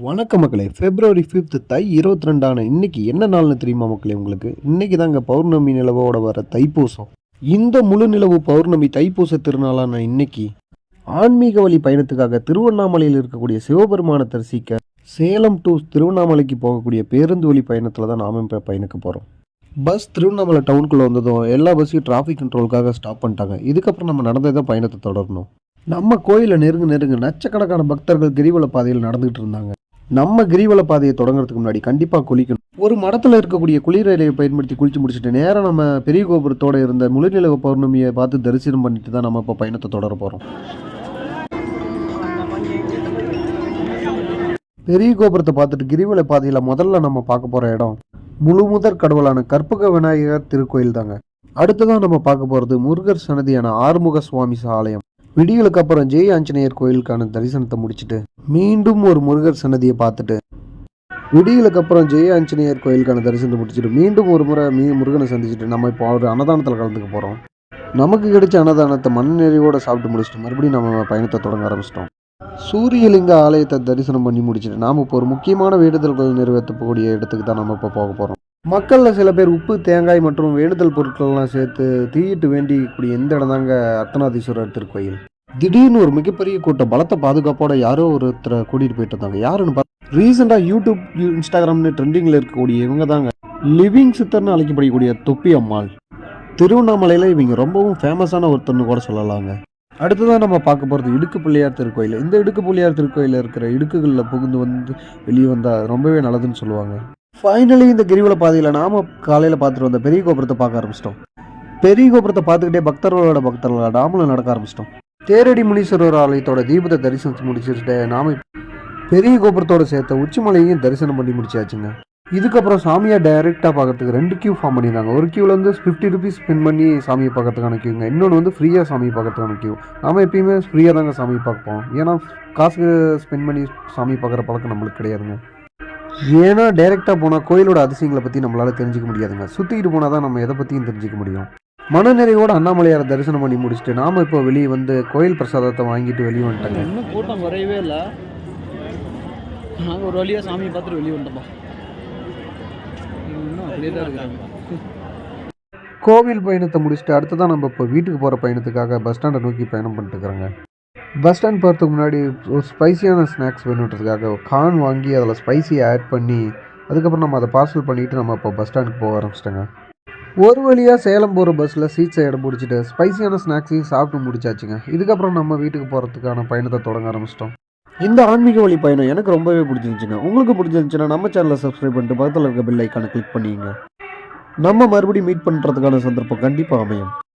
வணக்கம் மக்களே. பிப்ரவரி ஃபிஃப்த் தை இருபத்தி ரெண்டான இன்னைக்கு என்ன நாள்னு தெரியுமா மக்களே உங்களுக்கு? இன்னைக்கு தாங்க பௌர்ணமி நிலவோட வர தைப்பூசம். இந்த முழு நிலவு பௌர்ணமி தைப்பூச திருநாளான இன்னைக்கு ஆன்மீக வழி பயணத்துக்காக திருவண்ணாமலையில் இருக்கக்கூடிய சிவபெருமானை தரிசிக்க சேலம் டு திருவண்ணாமலைக்கு போகக்கூடிய பேருந்து வழி பயணத்தில் தான் நாம இப்போ பயணிக்க போகிறோம் பஸ் திருவண்ணாமலை டவுனுக்குள்ளே வந்ததும் எல்லா பஸ்ஸையும் டிராஃபிக் கண்ட்ரோலுக்காக ஸ்டாப் பண்ணிட்டாங்க. இதுக்கப்புறம் நம்ம நடந்தே தான் பயணத்தை தொடரணும். நம்ம கோயிலை நெருங்க நெருங்க லட்சக்கணக்கான பக்தர்கள் கிரிவல பாதையில் நடந்துகிட்டு இருந்தாங்க. நம்ம கிரிவல பாதையை தொடங்குறதுக்கு முன்னாடி கண்டிப்பாக குளிக்கணும். ஒரு மடத்தில் இருக்கக்கூடிய குளிரலையை பயன்படுத்தி குளிச்சு முடிச்சுட்டு நேராக நம்ம பெரிய கோபுரத்தோட இருந்த முழுநிலவு பௌர்ணமியை பார்த்து தரிசனம் பண்ணிட்டு தான் நம்ம இப்போ பயணத்தை தொடர போகிறோம் பெரிய கோபுரத்தை பார்த்துட்டு கிரிவல பாதையில் முதல்ல நம்ம பார்க்க போகிற இடம் முழு முதற் கடவுளான கற்பக விநாயகர் திருக்கோயில் தாங்க அடுத்ததான் நம்ம பார்க்க போகிறது முருகர் சன்னதியான ஆறுமுக சுவாமி ஆலயம் விடியலுக்கு அப்புறம் ஜெய ஆஞ்சநேயர் கோயிலுக்கான தரிசனத்தை முடிச்சுட்டு மீண்டும் ஒரு முருகர் சன்னதியை பார்த்துட்டு விடியலுக்கு அப்புறம் ஜெய ஆஞ்சநேயர் கோயிலுக்கான தரிசனத்தை முடிச்சுட்டு மீண்டும் ஒரு முறை மீ முருகனை சந்திச்சுட்டு நம்ம இப்போ ஒரு அன்னதானத்தில் கலந்துக்க போகிறோம் நமக்கு கிடைச்ச அன்னதானத்தை மண் நிறைவோட சாப்பிட்டு முடிச்சுட்டு மறுபடியும் நம்ம பயணத்தை தொடங்க ஆரம்பிச்சிட்டோம். சூரியலிங்க ஆலயத்தை தரிசனம் பண்ணி முடிச்சுட்டு நாம் இப்போ ஒரு முக்கியமான வேண்டுதல்கள் நிறைவேற்றக்கூடிய இடத்துக்கு தான் நம்ம இப்போ போக போகிறோம் மக்களில் சில பேர் உப்பு தேங்காய் மற்றும் வேண்டுதல் பொருட்கள்லாம் சேர்த்து தீயிட்டு வேண்டிக்கூடிய இந்த இடம் தாங்க அர்த்தநாதீஸ்வரர் திருக்கோயில்? திடீர்னு ஒரு மிகப்பெரிய கூட்டம் பலத்த பாதுகாப்போட யாரோ ஒருத்தரை கூட்டிகிட்டு போயிட்டு இருந்தாங்க. யாருன்னு பார்த்தா ரீசெண்டாக யூடியூப் இன்ஸ்டாகிராம்னு ட்ரெண்டிங்கில் இருக்கக்கூடிய இவங்க தாங்க. லிவிங் சித்தர்னு அழைக்கப்படக்கூடிய தொப்பி அம்மாள். திருவண்ணாமலையில் இவங்க ரொம்பவும் ஃபேமஸான ஒருத்தர்னு கூட சொல்லலாங்க. அடுத்ததான் நம்ம பார்க்க போகிறது இடுக்கு பிள்ளையார் திருக்கோயில். இந்த இடுக்கு பிள்ளையார் திருக்கோயிலில் இருக்கிற இடுக்குகளில் புகுந்து வந்து வெளியே வந்தால் ரொம்பவே நல்லதுன்னு சொல்லுவாங்க. ஃபைனலி இந்த கிரிவல பாதையில் நாம காலையில் பார்த்துட்டு வந்த பெரிய கோபுரத்தை பார்க்க ஆரம்பிச்சிட்டோம். பெரிய கோபுரத்தை பார்த்துக்கிட்டே பக்தர்களோட பக்தர்களோட நாமளும் நடக்க ஆரம்பிச்சிட்டோம். தேரடி முனீஸ்வரர் ஆலயத்தோட தீபத்தை தரிசனம் முடிச்சுட்டு நாம பெரிய கோபுரத்தோட சேர்த்த உச்சிமலையையும் தரிசனம் பண்ணி முடிச்சாச்சுங்க. இதுக்கப்புறம் சாமியை டைரெக்டாக பார்க்கறதுக்கு ரெண்டு கியூ ஃபார்ம் பண்ணியிருந்தாங்க. ஒரு கியூவில் வந்து ஃபிஃப்டி ருபீஸ் ஸ்பெண்ட் பண்ணி சாமியை பார்க்கறதுக்கான கியூங்க இன்னொன்று வந்து ஃப்ரீயாக சாமி பார்க்கறதுக்கான கியூ நாம எப்பயுமே ஃப்ரீயாக தாங்க சாமி பார்ப்போம். ஏன்னா காசு ஸ்பெண்ட் பண்ணி சாமி பார்க்குற பழக்கம் நம்மளுக்கு கிடையாதுங்க. ஏன்னா டைரெக்டாக போனால் கோயிலோட அதிசயங்களை பற்றி நம்மளால் தெரிஞ்சுக்க முடியாதுங்க. சுற்றிக்கிட்டு போனால் தான் நம்ம எதை பற்றியும் தெரிஞ்சுக்க முடியும். மனநிறைவோட அண்ணாமலையாரை தரிசனம் பண்ணி முடிச்சுட்டு நாம் இப்போ வெளியே வந்து கோயில் பிரசாதத்தை வாங்கிட்டு வெளியே வந்துட்டாங்க. இன்னும் கூட்டம் குறையவே இல்லை. நாங்கள் ஒரு வழியாக சாமியை பார்த்துட்டு வெளியே வந்துட்டோம்ப்பா இன்னும் அப்படியே தான் இருக்கிறாங்க கோவில் பயணத்தை முடிச்சுட்டு அடுத்ததான் நம்ம இப்போ வீட்டுக்கு போகிற பயணத்துக்காக பஸ் ஸ்டாண்டை நோக்கி பயணம் பண்ணிட்டு இருக்கிறோங்க. பஸ் ஸ்டாண்ட் போகிறதுக்கு முன்னாடி ஒரு ஸ்பைசியான ஸ்நாக்ஸ் வேணுன்றதுக்காக கார்ன் வாங்கி அதில் ஸ்பைசியை ஆட் பண்ணி அதுக்கப்புறம் நம்ம அதை பார்சல் பண்ணிவிட்டு நம்ம இப்போ பஸ் ஸ்டாண்டுக்கு போக ஆரம்பிச்சிட்டோங்க. ஒரு வழியாக சேலம் போகிற பஸ்ஸில் சீட்ஸை இடம் பிடிச்சிட்டு ஸ்பைசியான ஸ்நாக்ஸையும் சாப்பிட்டு முடிச்சாச்சுங்க. இதுக்கப்புறம் நம்ம வீட்டுக்கு போகிறதுக்கான பயணத்தை தொடங்க ஆரம்பிச்சிட்டோம். இந்த ஆன்மீக வழி பயணம் எனக்கு ரொம்பவே பிடிச்சிருந்துச்சுங்க. உங்களுக்கு பிடிச்சிருந்துச்சுன்னா நம்ம சேனலை சப்ஸ்கிரைப் பண்ணிட்டு பக்கத்தில் இருக்க பெல் ஐக்கானை கிளிக் பண்ணிங்க நம்ம மறுபடியும் மீட் பண்ணுறதுக்கான சந்தர்ப்பம் கண்டிப்பாக அமையும்.